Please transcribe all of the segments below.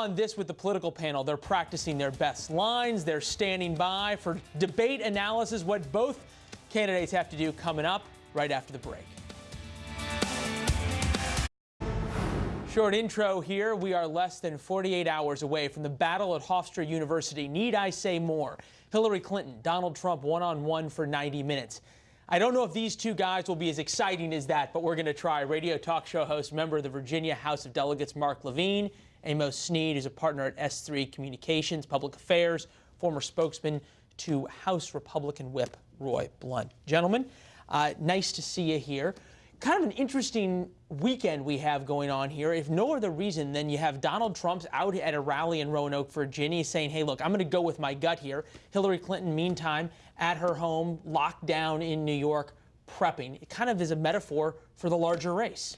on this with the political panel. They're practicing their best lines. They're standing by for debate analysis, what both candidates have to do coming up right after the break. Short intro here. We are less than 48 hours away from the battle at Hofstra University. Need I say more? Hillary Clinton, Donald Trump one on one for 90 minutes. I don't know if these two guys will be as exciting as that, but we're going to try. Radio talk show host, member of the Virginia House of Delegates, Mark Levine. Amos Snead is a partner at S3 Communications, Public Affairs, former spokesman to House Republican Whip Roy Blunt. Gentlemen, uh, nice to see you here kind of an interesting weekend we have going on here. If no other reason than you have Donald Trump's out at a rally in Roanoke, Virginia, saying, hey, look, I'm going to go with my gut here. Hillary Clinton, meantime, at her home, locked down in New York, prepping. It kind of is a metaphor for the larger race.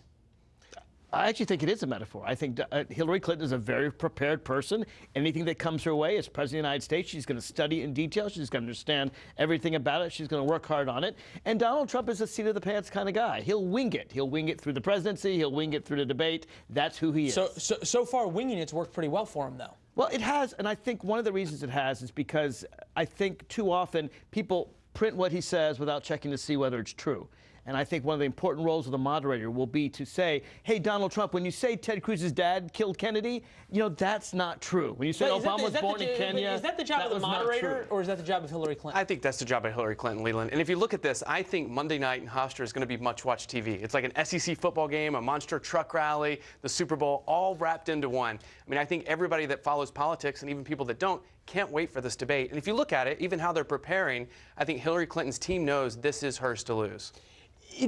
I actually think it is a metaphor. I think uh, Hillary Clinton is a very prepared person. Anything that comes her way as President of the United States, she's going to study in detail. She's going to understand everything about it. She's going to work hard on it. And Donald Trump is a seat of the pants kind of guy. He'll wing it. He'll wing it through the presidency. He'll wing it through the debate. That's who he is. So, so, so far, winging it's worked pretty well for him, though. Well, it has, and I think one of the reasons it has is because I think too often people print what he says without checking to see whether it's true. And I think one of the important roles of the moderator will be to say, hey, Donald Trump, when you say Ted Cruz's dad killed Kennedy, you know, that's not true. When you say Obama the, was born the, in Kenya, Is that the job of the moderator or is that the job of Hillary Clinton? I think that's the job of Hillary Clinton, Leland. And if you look at this, I think Monday night in Hofstra is going to be much watched TV. It's like an SEC football game, a monster truck rally, the Super Bowl, all wrapped into one. I mean, I think everybody that follows politics and even people that don't can't wait for this debate. And if you look at it, even how they're preparing, I think Hillary Clinton's team knows this is hers to lose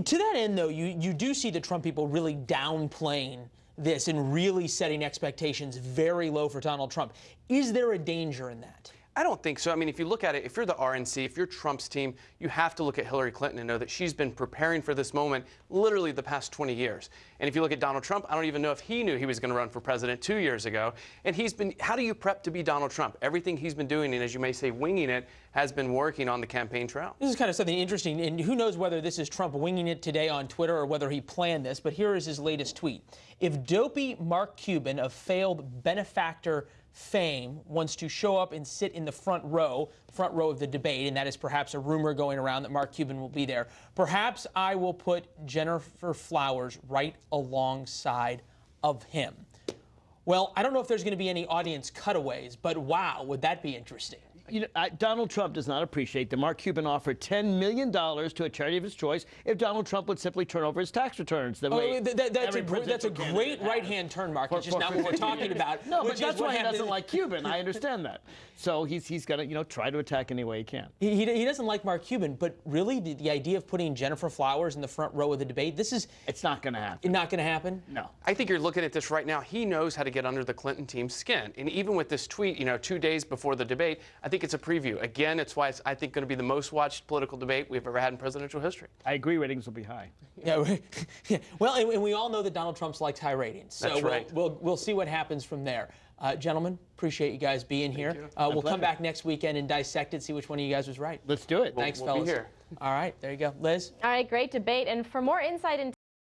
to that end, though, you, you do see the Trump people really downplaying this and really setting expectations very low for Donald Trump. Is there a danger in that? I don't think so. I mean, if you look at it, if you're the RNC, if you're Trump's team, you have to look at Hillary Clinton and know that she's been preparing for this moment literally the past 20 years. And if you look at Donald Trump, I don't even know if he knew he was going to run for president two years ago. And he's been, how do you prep to be Donald Trump? Everything he's been doing, and as you may say, winging it, has been working on the campaign trail. This is kind of something interesting, and who knows whether this is Trump winging it today on Twitter or whether he planned this, but here is his latest tweet. If dopey Mark Cuban of failed benefactor fame wants to show up and sit in the front row, front row of the debate, and that is perhaps a rumor going around that Mark Cuban will be there. Perhaps I will put Gennifer Flowers right alongside of him. Well, I don't know if there's going to be any audience cutaways, but wow, would that be interesting? You know, I, Donald Trump does not appreciate that Mark Cuban offered $10 million to a charity of his choice if Donald Trump would simply turn over his tax returns. The oh, way that, that's, a, that's a great right-hand turn, Mark. For, it's just not what we're talking about. No, but that's why he doesn't like Cuban. I understand that. So he's, he's got to, you know, try to attack any way he can. He, he, he doesn't like Mark Cuban, but really the, the, idea of putting Gennifer Flowers in the front row of the debate, this is... It's not going to happen. Not going to happen? No. I think you're looking at this right now. He knows how to get under the Clinton team's skin. And even with this tweet, you know, two days before the debate, I think it's a preview. Again, it's why it's, I think, going to be the most watched political debate we've ever had in presidential history. I agree ratings will be high. Yeah, yeah. well, and, and, we all know that Donald Trump's likes high ratings. So That's right. we'll, we'll, we'll see what happens from there. Uh, gentlemen, appreciate you guys being Thank here. Uh, we'll come back next weekend and dissect it, see which one of you guys was right. Let's do it. Thanks, we'll, we'll fellas. All right, there you go. Liz? All right, great debate. And for more insight into